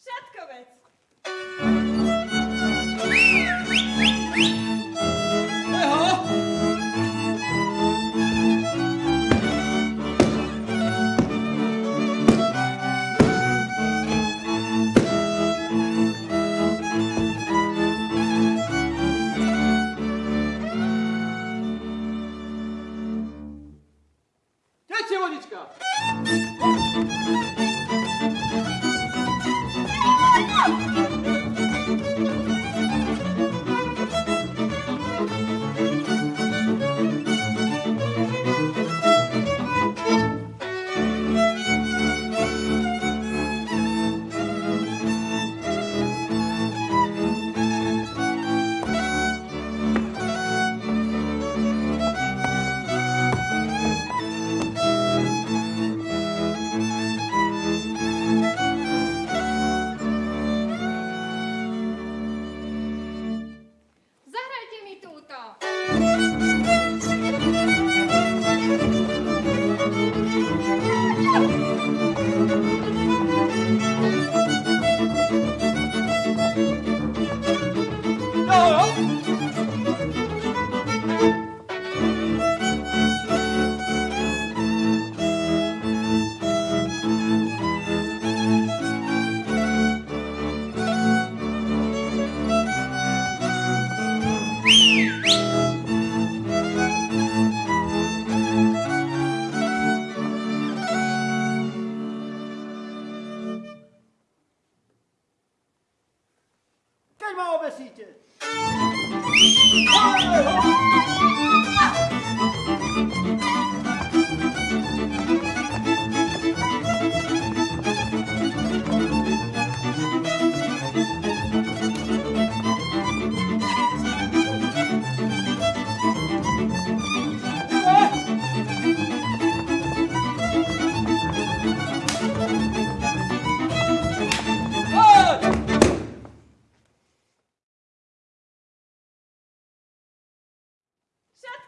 Šatkovec. Eho! Teče vodička!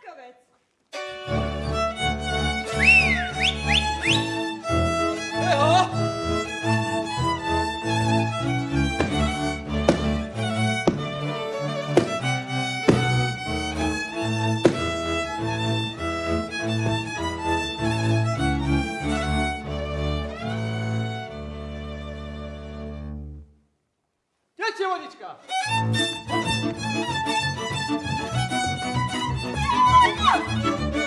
ケチュウオニチカ。Ah!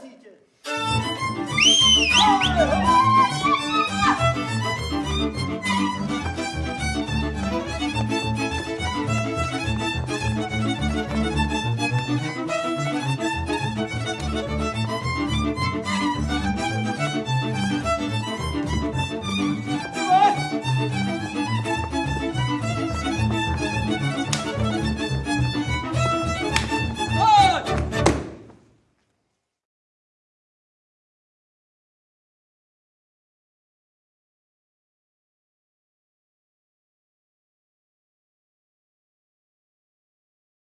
Siege.